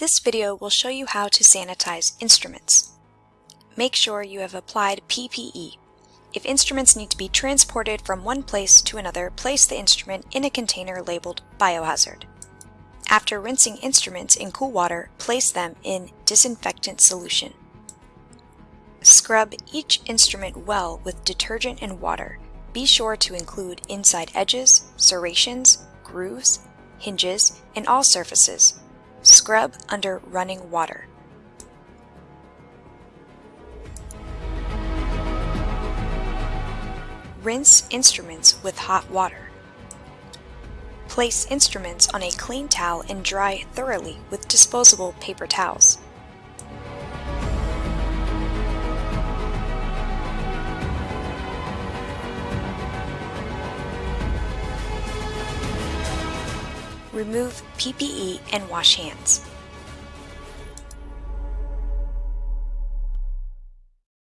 This video will show you how to sanitize instruments. Make sure you have applied PPE. If instruments need to be transported from one place to another, place the instrument in a container labeled Biohazard. After rinsing instruments in cool water, place them in disinfectant solution. Scrub each instrument well with detergent and water. Be sure to include inside edges, serrations, grooves, hinges, and all surfaces. Scrub under running water. Rinse instruments with hot water. Place instruments on a clean towel and dry thoroughly with disposable paper towels. Remove PPE and wash hands.